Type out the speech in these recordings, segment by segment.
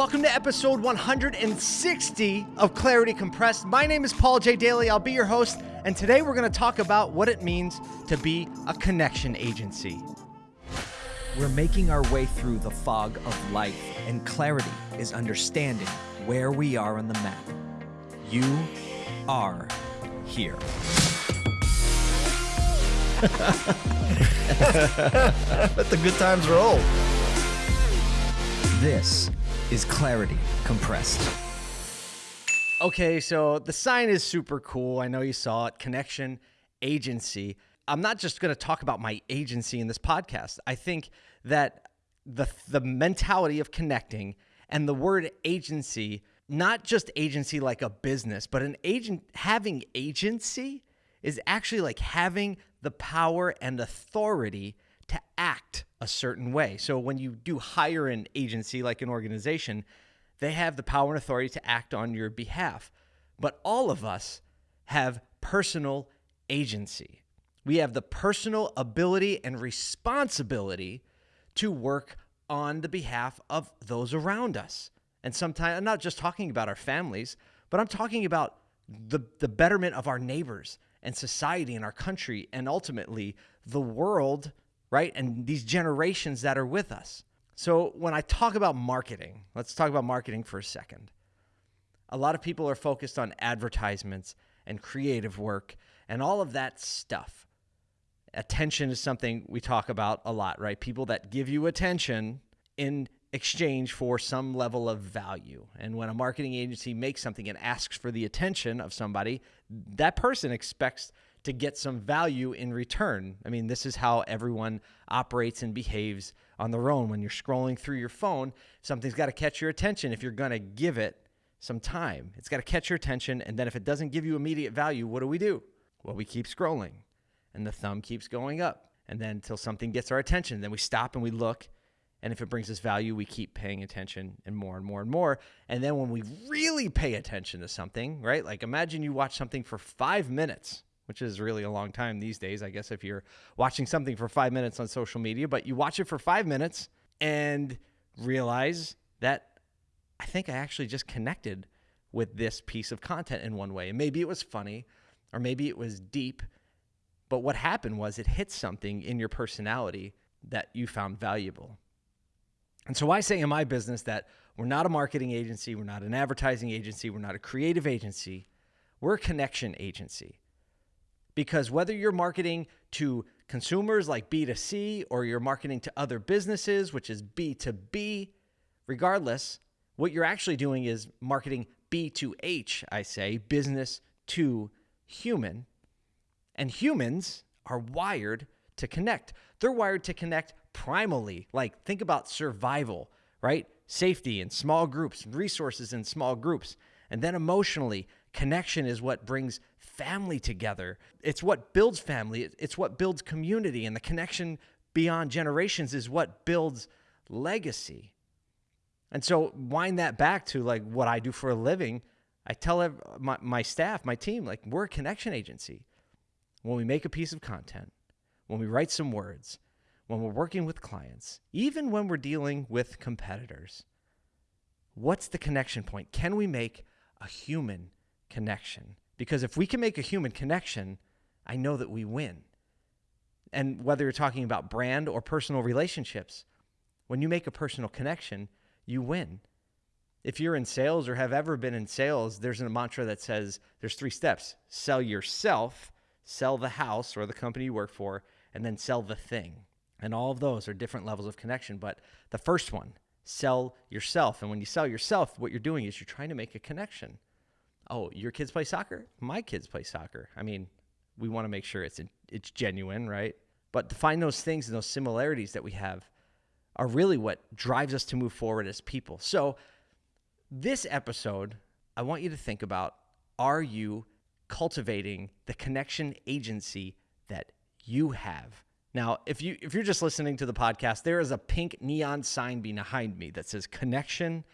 Welcome to episode 160 of Clarity Compressed. My name is Paul J. Daly. I'll be your host, and today we're going to talk about what it means to be a connection agency. We're making our way through the fog of life, and clarity is understanding where we are on the map. You are here. Let the good times roll. This is Clarity Compressed. Okay, so the sign is super cool. I know you saw it. Connection agency. I'm not just going to talk about my agency in this podcast. I think that the the mentality of connecting and the word agency, not just agency like a business, but an agent having agency is actually like having the power and authority act a certain way. So when you do hire an agency like an organization, they have the power and authority to act on your behalf. But all of us have personal agency. We have the personal ability and responsibility to work on the behalf of those around us. And sometimes I'm not just talking about our families, but I'm talking about the, the betterment of our neighbors and society and our country and ultimately the world right? And these generations that are with us. So when I talk about marketing, let's talk about marketing for a second. A lot of people are focused on advertisements and creative work and all of that stuff. Attention is something we talk about a lot, right? People that give you attention in exchange for some level of value. And when a marketing agency makes something and asks for the attention of somebody, that person expects to get some value in return. I mean, this is how everyone operates and behaves on their own. When you're scrolling through your phone, something's got to catch your attention if you're going to give it some time. It's got to catch your attention. And then if it doesn't give you immediate value, what do we do? Well, we keep scrolling and the thumb keeps going up. And then until something gets our attention, then we stop and we look. And if it brings us value, we keep paying attention and more and more and more. And then when we really pay attention to something, right? Like imagine you watch something for five minutes which is really a long time these days, I guess, if you're watching something for five minutes on social media, but you watch it for five minutes and realize that I think I actually just connected with this piece of content in one way. And maybe it was funny or maybe it was deep, but what happened was it hit something in your personality that you found valuable. And so I say in my business that we're not a marketing agency, we're not an advertising agency, we're not a creative agency, we're a connection agency. Because whether you're marketing to consumers like B2C or you're marketing to other businesses, which is B2B, regardless, what you're actually doing is marketing B2H, I say, business to human. And humans are wired to connect. They're wired to connect primally. Like, think about survival, right? Safety in small groups, resources in small groups. And then emotionally, connection is what brings family together. It's what builds family, it's what builds community, and the connection beyond generations is what builds legacy. And so, wind that back to like what I do for a living. I tell my, my staff, my team, like, we're a connection agency. When we make a piece of content, when we write some words, when we're working with clients, even when we're dealing with competitors, what's the connection point? Can we make a human connection? Because if we can make a human connection, I know that we win. And whether you're talking about brand or personal relationships, when you make a personal connection, you win. If you're in sales or have ever been in sales, there's a mantra that says there's three steps sell yourself, sell the house or the company you work for, and then sell the thing. And all of those are different levels of connection. But the first one, sell yourself. And when you sell yourself, what you're doing is you're trying to make a connection oh, your kids play soccer? My kids play soccer. I mean, we want to make sure it's it's genuine, right? But to find those things and those similarities that we have are really what drives us to move forward as people. So, this episode, I want you to think about are you cultivating the connection agency that you have? Now, if you if you're just listening to the podcast, there is a pink neon sign behind me that says connection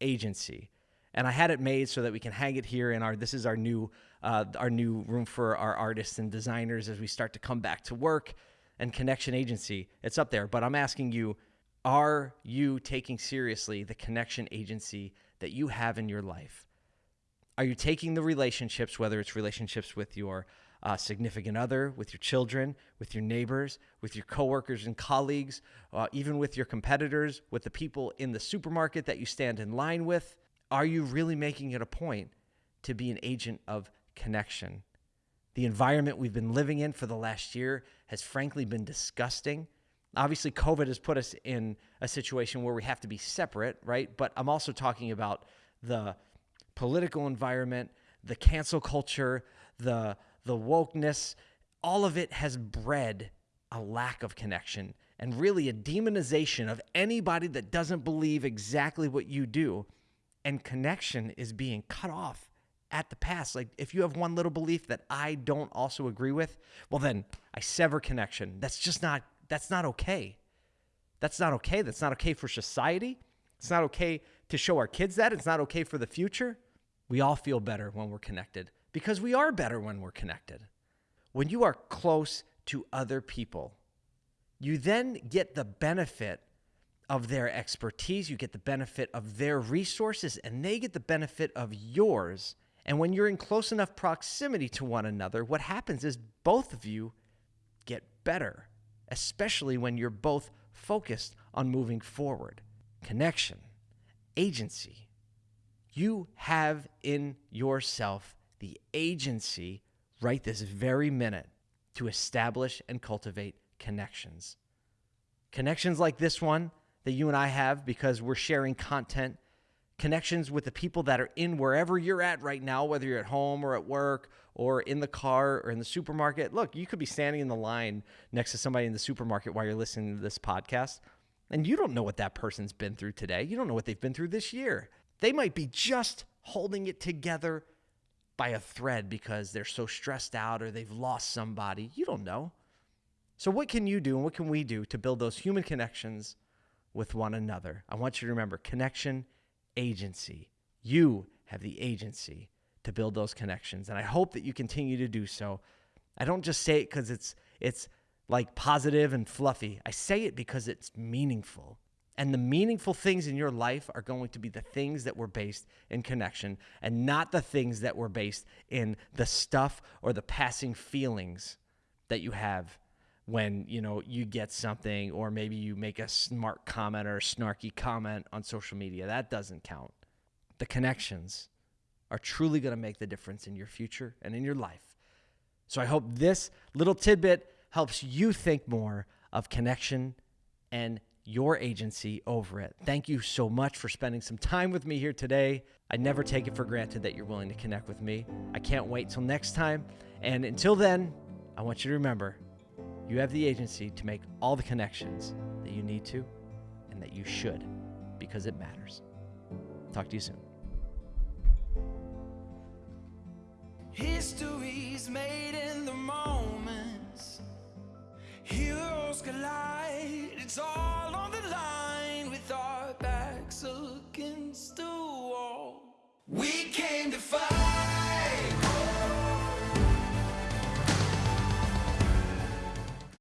agency and I had it made so that we can hang it here in our. This is our new uh, our new room for our artists and designers as we start to come back to work and connection agency. It's up there, but I'm asking you, Are you taking seriously the connection agency that you have in your life? Are you taking the relationships, whether it's relationships with your uh, significant other, with your children, with your neighbors, with your coworkers and colleagues, uh, even with your competitors, with the people in the supermarket that you stand in line with? Are you really making it a point to be an agent of connection? The environment we've been living in for the last year has frankly been disgusting. Obviously, COVID has put us in a situation where we have to be separate, right? But I'm also talking about the political environment, the cancel culture, the the wokeness, all of it has bred a lack of connection and really a demonization of anybody that doesn't believe exactly what you do. And connection is being cut off at the pass. Like if you have one little belief that I don't also agree with, well then I sever connection. That's just not that's not okay. That's not okay. That's not okay for society. It's not okay to show our kids that. It's not okay for the future. We all feel better when we're connected because we are better when we're connected. When you are close to other people, you then get the benefit of their expertise, you get the benefit of their resources, and they get the benefit of yours. And when you're in close enough proximity to one another, what happens is both of you get better especially when you're both focused on moving forward. Connection, agency. You have in yourself the agency right this very minute to establish and cultivate connections. Connections like this one that you and I have because we're sharing content connections with the people that are in wherever you're at right now, whether you're at home or at work or in the car or in the supermarket. Look, you could be standing in the line next to somebody in the supermarket while you're listening to this podcast, and you don't know what that person's been through today. You don't know what they've been through this year. They might be just holding it together by a thread because they're so stressed out or they've lost somebody. You don't know. So, what can you do and what can we do to build those human connections with one another? I want you to remember connection agency. You have the agency to build those connections. And I hope that you continue to do so. I don't just say it because it's it's like positive and fluffy. I say it because it's meaningful. And the meaningful things in your life are going to be the things that were based in connection and not the things that were based in the stuff or the passing feelings that you have when you know you get something or maybe you make a smart comment or a snarky comment on social media that doesn't count. The connections are truly going to make the difference in your future and in your life. So i hope this little tidbit helps you think more of connection and your agency over it. Thank you so much for spending some time with me here today. I never take it for granted that you're willing to connect with me. I can't wait till next time. And until then i want you to remember you have the agency to make all the connections that you need to and that you should because it matters. Talk to you soon. History's made in the moments.